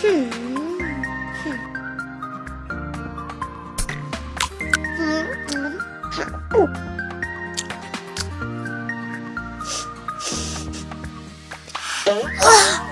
哼哼，嗯嗯，好不。啊！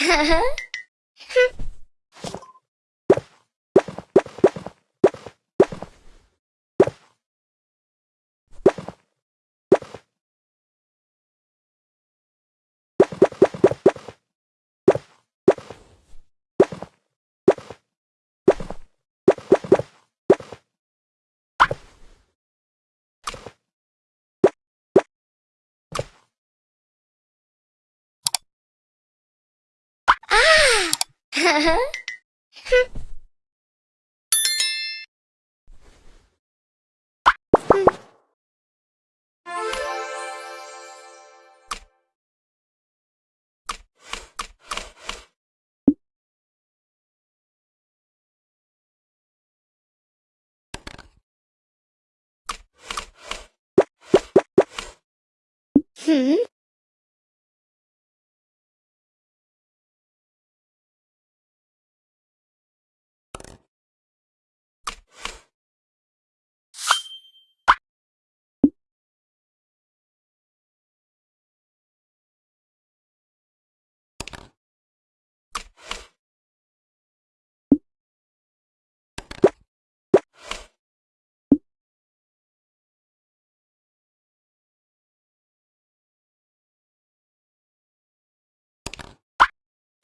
Ha ha ha. 嗯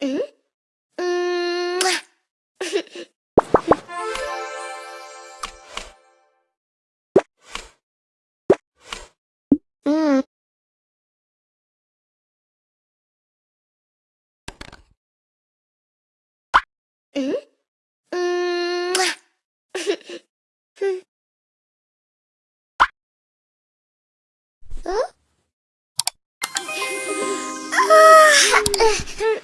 啊